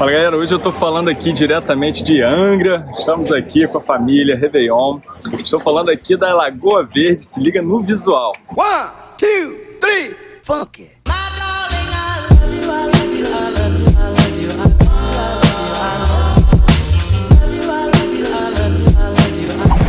Fala galera, hoje eu tô falando aqui diretamente de Angra, estamos aqui com a família Réveillon, estou falando aqui da Lagoa Verde, se liga no visual. One, two, three, funk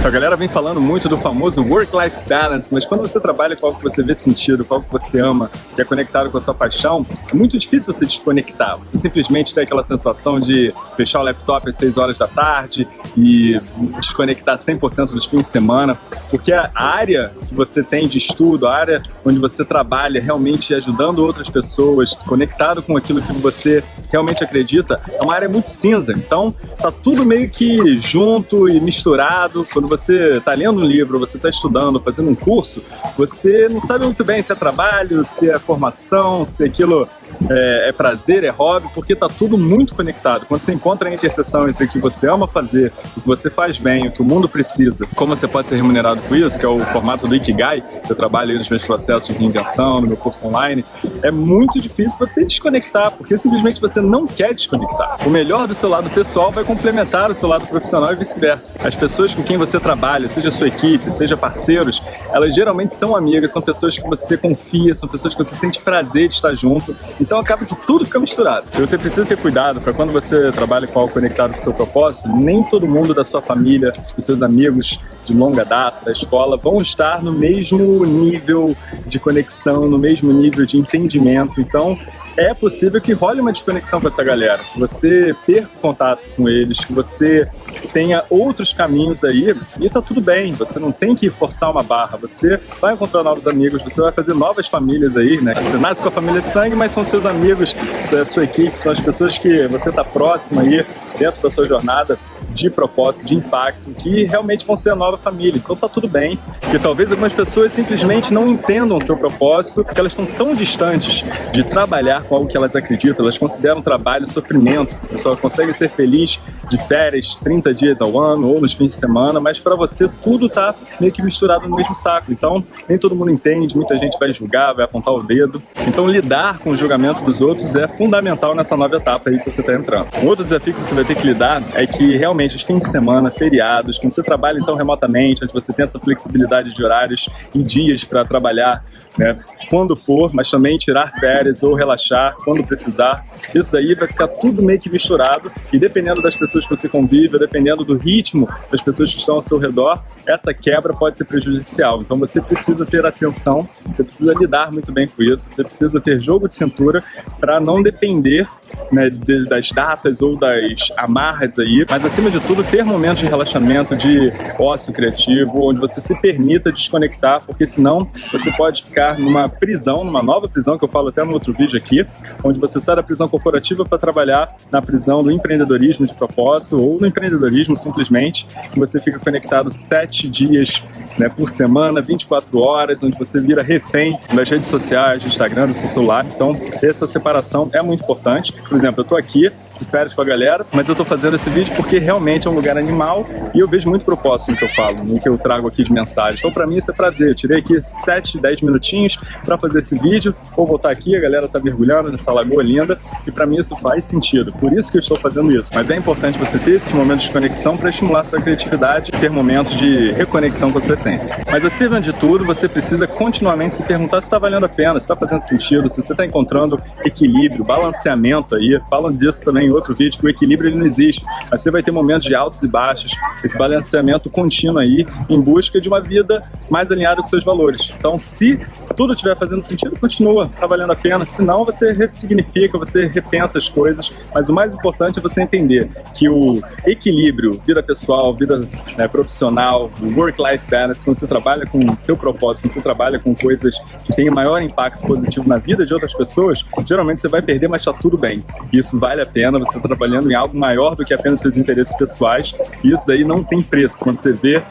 A galera vem falando muito do famoso work-life balance, mas quando você trabalha com algo que você vê sentido, com algo que você ama, que é conectado com a sua paixão, é muito difícil você desconectar. Você simplesmente tem aquela sensação de fechar o laptop às 6 horas da tarde e desconectar 100% dos fins de semana, porque a área que você tem de estudo, a área onde você trabalha realmente ajudando outras pessoas, conectado com aquilo que você realmente acredita, é uma área muito cinza. Então, tá tudo meio que junto e misturado. Quando você está lendo um livro, você está estudando, fazendo um curso, você não sabe muito bem se é trabalho, se é formação, se aquilo é, é prazer, é hobby, porque está tudo muito conectado. Quando você encontra a interseção entre o que você ama fazer, o que você faz bem, o que o mundo precisa, como você pode ser remunerado com isso, que é o formato do Ikigai, que eu trabalho nos meus processos de reinvenção, no meu curso online, é muito difícil você desconectar, porque simplesmente você não quer desconectar. O melhor do seu lado pessoal vai complementar o seu lado profissional e vice-versa. As pessoas com quem você trabalha, seja sua equipe, seja parceiros, elas geralmente são amigas, são pessoas que você confia, são pessoas que você sente prazer de estar junto. Então acaba que tudo fica misturado. E você precisa ter cuidado para quando você trabalha com algo conectado com seu propósito, nem todo mundo da sua família, dos seus amigos de longa data, da escola, vão estar no mesmo nível de conexão, no mesmo nível de entendimento. Então, é possível que role uma desconexão com essa galera, que você perca contato com eles, que você tenha outros caminhos aí e tá tudo bem, você não tem que forçar uma barra, você vai encontrar novos amigos, você vai fazer novas famílias aí, né? Você nasce com a família de sangue, mas são seus amigos, é a sua equipe, são as pessoas que você tá próximo aí dentro da sua jornada de propósito, de impacto, que realmente vão ser a nova família. Então tá tudo bem, porque talvez algumas pessoas simplesmente não entendam o seu propósito, porque elas estão tão distantes de trabalhar com algo que elas acreditam, elas consideram trabalho sofrimento, você só consegue ser feliz de férias 30 dias ao ano ou nos fins de semana, mas para você tudo tá meio que misturado no mesmo saco. Então nem todo mundo entende, muita gente vai julgar, vai apontar o dedo. Então lidar com o julgamento dos outros é fundamental nessa nova etapa aí que você está entrando. Um outro desafio que você vai ter que lidar é que realmente realmente os fins de semana, feriados, quando você trabalha então remotamente, onde você tem essa flexibilidade de horários e dias para trabalhar né, quando for, mas também tirar férias ou relaxar quando precisar. Isso daí vai ficar tudo meio que misturado e dependendo das pessoas que você convive, dependendo do ritmo das pessoas que estão ao seu redor, essa quebra pode ser prejudicial. Então você precisa ter atenção, você precisa lidar muito bem com isso, você precisa ter jogo de cintura para não depender né, das datas ou das amarras aí, mas acima de tudo ter momentos de relaxamento, de ócio criativo, onde você se permita desconectar, porque senão você pode ficar numa prisão, numa nova prisão, que eu falo até no outro vídeo aqui, onde você sai da prisão corporativa para trabalhar na prisão do empreendedorismo de propósito ou no empreendedorismo simplesmente, e você fica conectado sete dias né, por semana, 24 horas, onde você vira refém das redes sociais, do Instagram, do seu celular. Então, essa separação é muito importante. Por exemplo, eu estou aqui de férias com a galera, mas eu tô fazendo esse vídeo porque realmente é um lugar animal e eu vejo muito propósito no que eu falo, no que eu trago aqui de mensagem. Então pra mim isso é prazer, eu tirei aqui 7, 10 minutinhos pra fazer esse vídeo, vou voltar aqui, a galera tá mergulhando nessa lagoa linda e pra mim isso faz sentido, por isso que eu estou fazendo isso. Mas é importante você ter esses momentos de conexão para estimular sua criatividade e ter momentos de reconexão com a sua essência. Mas acima de tudo, você precisa continuamente se perguntar se está valendo a pena, se está fazendo sentido, se você está encontrando equilíbrio, balanceamento aí, falam disso também outro vídeo, que o equilíbrio ele não existe. Você vai ter momentos de altos e baixos, esse balanceamento contínuo aí, em busca de uma vida mais alinhada com seus valores. Então, se tudo estiver fazendo sentido, continua, tá valendo a pena. Se não, você ressignifica, você repensa as coisas. Mas o mais importante é você entender que o equilíbrio, vida pessoal, vida né, profissional, work-life balance, quando você trabalha com o seu propósito, quando você trabalha com coisas que têm maior impacto positivo na vida de outras pessoas, geralmente você vai perder, mas tá tudo bem. Isso vale a pena, você está trabalhando em algo maior do que apenas seus interesses pessoais, e isso daí não tem preço. Quando você vê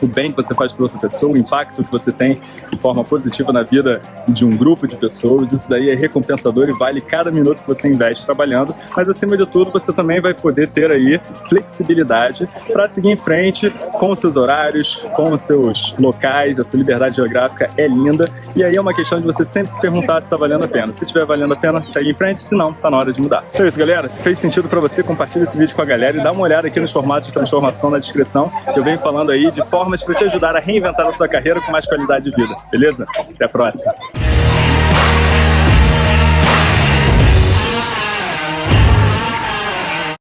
o bem que você faz para outra pessoa, o impacto que você tem de forma positiva na vida de um grupo de pessoas. Isso daí é recompensador e vale cada minuto que você investe trabalhando. Mas acima de tudo, você também vai poder ter aí flexibilidade para seguir em frente com os seus horários, com os seus locais. Essa liberdade geográfica é linda. E aí é uma questão de você sempre se perguntar se está valendo a pena. Se estiver valendo a pena, segue em frente. Se não, tá na hora de mudar. Então é isso, galera. Se fez sentido para você, compartilha esse vídeo com a galera e dá uma olhada aqui nos formatos de transformação na descrição, que eu venho falando aí de formas para te ajudar a reinventar a sua carreira com mais qualidade de vida. Beleza? Até a próxima.